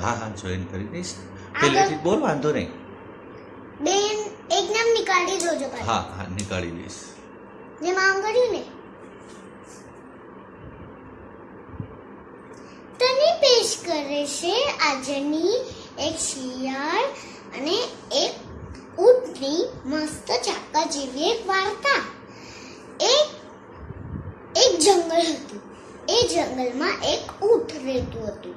હા હા જોઈન કરી દઈશ. પહેલેથી બોલ વાંધો નહીં. બેન એક નામ નીકાળી દોજો હા હા નીકાળી દઈશ. જે આમ કર્યું ને. તને પેશ કરે છે આજની એક શિયાળ અને એક ઊંટની મસ્ત ચાકા જેવી એક વાર્તા. એક એક જંગલ હતું. એ જંગલમાં એક ઊંટ રહેતું હતું.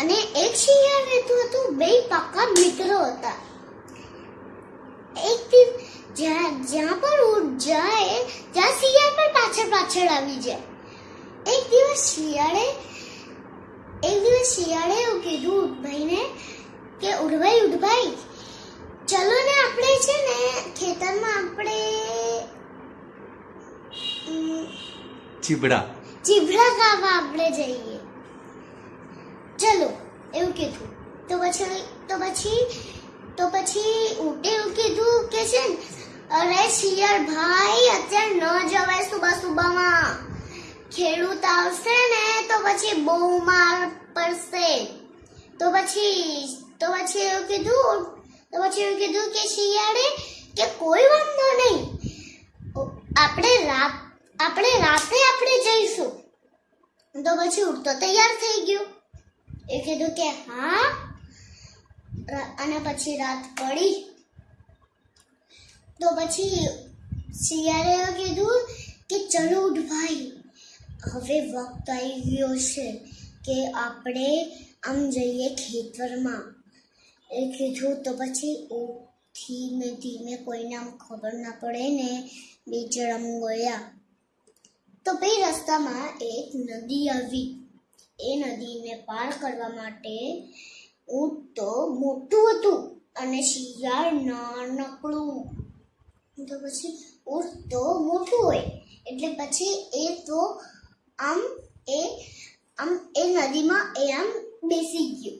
અને એક શિયાળ રહેતું હતું બે પાકા મિત્રો હતા. એક દિવસ જ્યાં જ્યાં પણ ઊંટ જાય ત્યાં શિયાળ પણ પાછળ પાછળ આવી જાય. એક દિવસ શિયાળે એક દિવસ શિયાળે એવું કીધું ઉઠભાઈને કે ઉઠભાઈ ઉઠભાઈ ચલો ને આપણે છે ને ખેતરમાં આપણે ચીબડા. ચીબડા ખાવા આપણે જઈએ. ચલો એવું કીધું. તો પછી તો પછી તો પછી ઊંટે એવું કીધું કે છે ને, અરે શિયાળ ભાઈ અત્યારે ન જવાય સુબહ સુબહમાં ખેડૂત આવશે ને તો પછી બહુ માર પડશે. તો પછી તો પછી એવું કીધું તો પછી એવું કીધું કે શિયાળે કે કોઈ વાંધો નહીં. આપણે રાત આપણે રાતે આપણે જઈશું. તો પછી ઉઠતો તૈયાર થઈ ગયું. એ કીધું કે હા અને પછી રાત પડી. તો પછી શિયાળે કીધું કે ચલો ઉઠ ભાઈ હવે વખત આવી ગયો છે કે આપણે આમ જઈએ ખેતરમાં. એ કીધું તો પછી ધીમે ધીમે કોઈને આમ ખબર ના પડે ને બીચડમ ગયા. તો ભાઈ રસ્તામાં એક નદી આવી. એ નદીને પાર કરવા માટે ઊંટ તો મોટું હતું અને શિયાળ નાનકડું. તો પછી ઊંટ તો મોટું હોય. એટલે પછી એ તો આમ એ આમ એ નદીમાં એ આમ બેસી ગયું.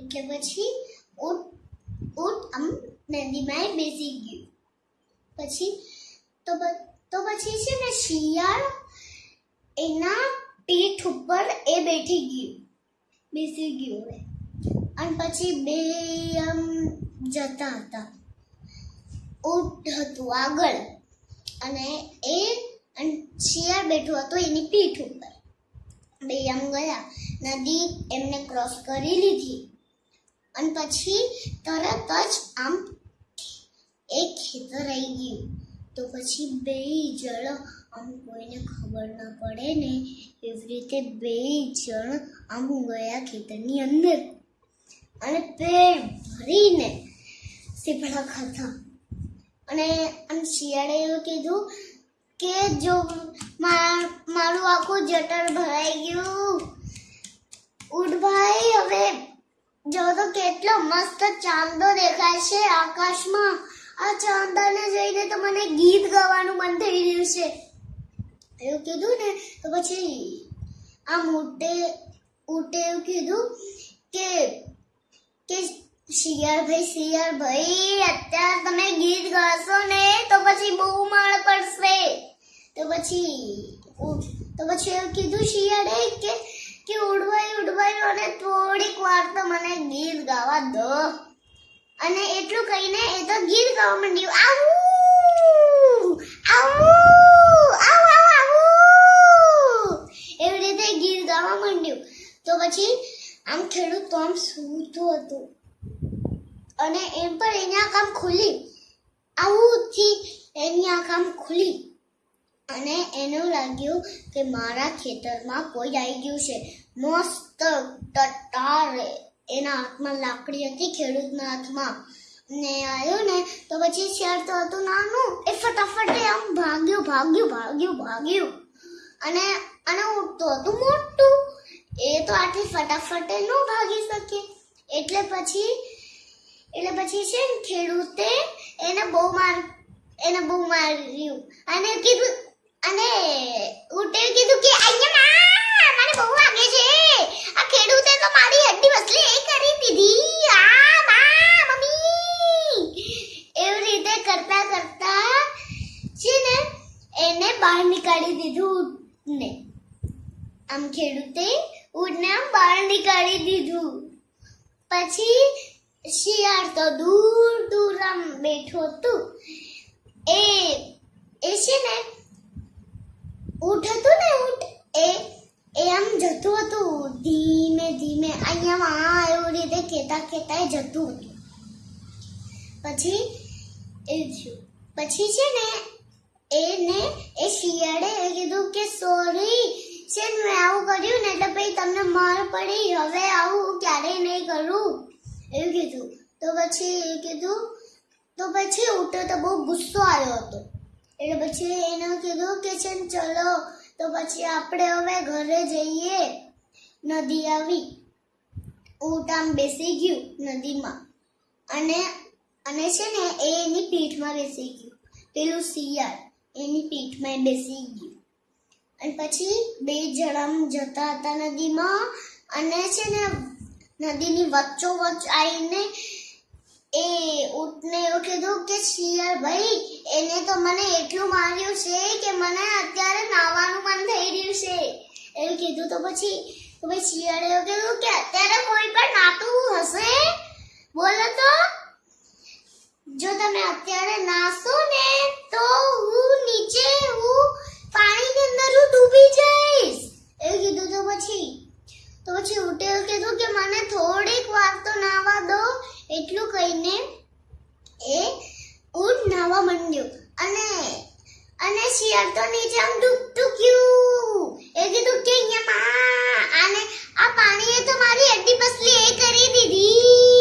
એટલે પછી ઊંટ ઊંટ આમ નદીમાં એ બેસી ગયું. પછી તો તો પછી છે ને શિયાળ એના પીઠ ઉપર એ બેઠી ગયું, બેસી ગયું એ. અને પછી બે આમ જતા હતા. ઊંટ હતું આગળ અને એ અને શિયાળ બેઠું હતું એની પીઠ ઉપર. બે આમ ગયા, નદી એમને ક્રોસ કરી લીધી. અને પછી તરત જ આમ એક ખેતર આવી ગયું. તો પછી બે જણ આમ કોઈને ખબર ના પડે ને, એવી રીતે બે જણ આમ ગયા ખેતરની અંદર. અને પેટ ભરીને સીપડા ખાતા અને આમ શિયાળે એવું કીધું કે જો મારું આખું જટર ભરાઈ ગયું. ઉડભાઈ હવે જો તો કેટલો મસ્ત ચાંદો દેખાય છે આકાશમાં. આ ચાંદાને જોઈને તો મને ગીત ગાવાનું મન થઈ રહ્યું છે. એવું કીધું ને, તો પછી આમ ઊંટે ઊંટે એવું કીધું કે કે શિયાળ ભાઈ શિયાળ ભાઈ અત્યારે તમે ગીત ગાશો ને, તો પછી બહુ માળ પડશે. તો પછી તો પછી એવું કીધું શિયાળે કે કે ઉડવાઈ ઉડવાઈ અને થોડીક વાર તો મને ગીત ગાવા દો. અને એટલું કહીને એ તો ગીત ગાવા માંડ્યું. આવું આવું આવું આવું આવું એવી રીતે ગીત ગાવા માંડ્યું તો પછી આમ આમ સૂતું હતું. અને એમ પણ એની આંખ આમ ખુલી આવુંથી એની આંખ આમ ખુલી અને એને લાગ્યું કે મારા ખેતરમાં કોઈ આવી ગયું છે. મસ્ત ટટાર. એના હાથમાં લાકડી હતી, ખેડૂતના હાથમાં. ને આવ્યું ને, તો પછી શેર તો હતું નાનું. એ ફટાફટ આમ ભાગ્યું ભાગ્યું ભાગ્યું ભાગ્યું. અને અને ઉઠતો હતું મોટું. એ તો આટલી ફટાફટ ન ભાગી શકે. એટલે પછી એટલે પછી છે ને ખેડૂતે એને બહુ માર, એને બહુ માર્યું. અને કીધું, અને ઉટે કીધું કે અહીંયા મને બહુ વાગે છે. આ ખેડૂતે તો મારી હડ્ડી વસલી એ કરી દીધી. આ મા, મમ્મી. એવી રીતે કરતા કરતા છે ને એને બહાર નીકાળી દીધું ને આમ ખેડૂતે ઊંટને બહાર નીકાળી દીધું. પછી શિયાળ તો દૂર દૂર આમ બેઠો હતું. એ એ છે ને, ઊંટ હતું ને ઊંટ, એ એ આમ જતું હતું. ધીમે ધીમે અહીંયા આ એવું રીતે ખેતા ખેતા જતું હતું. પછી એ પછી છે ને, એને એ શિયાળે કીધું કે સોરી છે ને કર્યું ને એટલે પછી તમને માર પડી. હવે આવું ક્યારેય નહીં કરું. એવું કીધું. તો પછી એ કીધું, તો પછી ઉઠો તો બહુ ગુસ્સો આવ્યો હતો. એટલે પછી એને કીધું કે છે ને ચલો, તો પછી આપણે હવે ઘરે જઈએ. નદી આવી. ઊંટ આમ બેસી ગયું નદીમાં. અને અને છે ને એ એની પીઠમાં બેસી ગયું. પેલું શિયાળ, એની પીઠમાં બેસી ગયું. અને પછી બે જણામ જતા હતા નદીમાં અને છે ને નદીની વચ્ચો વચ્ચ આવીને એ ઊંટને એવું કીધું કે શિયર ભાઈ, એને તો મને એટલું માર્યું છે કે મને અત્યારે નાવાનું મન થઈ રહ્યું છે. એવું કીધું. તો પછી, તો શિયાળે એવું કીધું કે, અત્યારે કોઈ પણ નાતું હશે? બોલો તો. જો તમે અત્યારે નાસો ને, તો હું નીચે હું ડૂબી જઈશ. એવું કીધું તો પછી તો પછી ઉટેલ કીધું કે મને થોડીક વાર તો નાવા દો. એટલું કહીને એ ઊંટ નાવા માંડ્યો. અને અને શિયાળ તો નીચે આમ ડૂબતું એ કીધું કે અહીંયા આને આ પાણીએ તો મારી અડ્ડી પસલી એ કરી દીધી.